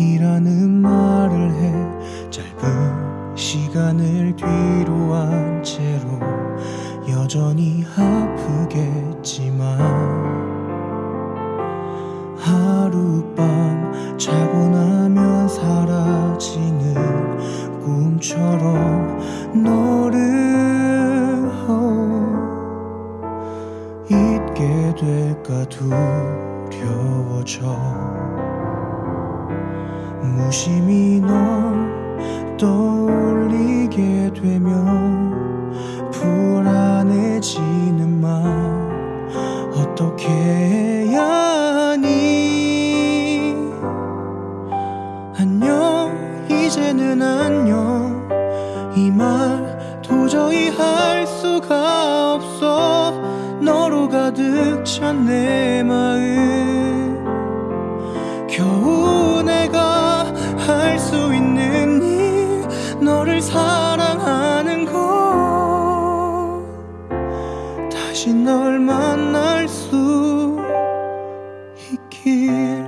이라는 말을 해 짧은 시간을 뒤로 한 채로 여전히 아프겠지만 하룻밤 자고 나면 사라지는 꿈처럼 너를 잊게 될까 두려워져. 무심히 널 떠올리게 되면 불안해지는 맘 어떻게 해야 하니? 안녕 이제는 안녕. 이 말 도저히 할 수가 없어. 너로 가득 찬 내 마음. 겨우 사랑하는 것 다시 널 만날 수 있길.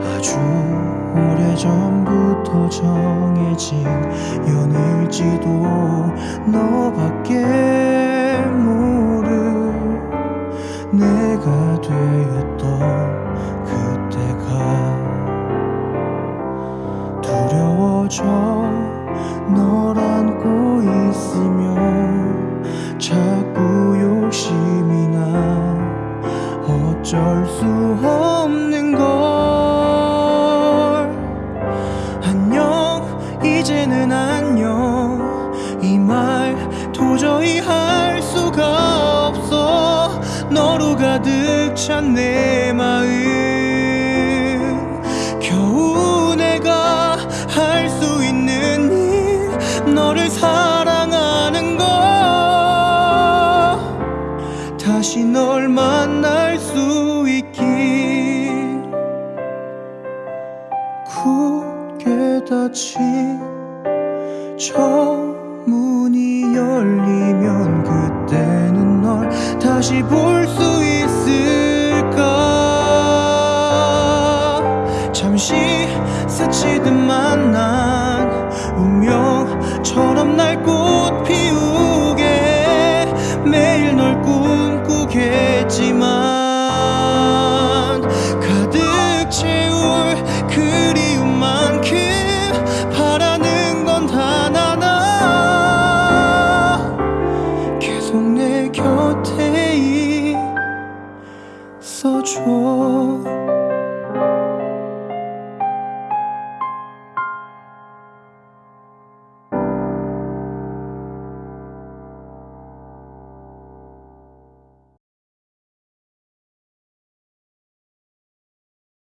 아주 오래전부터 정해진 연일지도 너밖에 모를 내가 되었던 그때가 두려워져 널 안고 있으면 자꾸 욕심이 나 어쩔 수 없는 걸. 안녕 이제는 안녕. 이 말 도저히 할 수가 없어. 너로 가득 찬 내 마음. 겨우 내가 할 수 있는 일 너를 사랑하는 것 다시 널 만날 수 있길 굳게 닫힌 저 문이 열리면 그때는 널 다시 볼 수 있을까? 잠시 스치듯 만 난 운명처럼 날 꽃 피우게. 매일 널 꿈꾸겠지만 곁에 있어줘.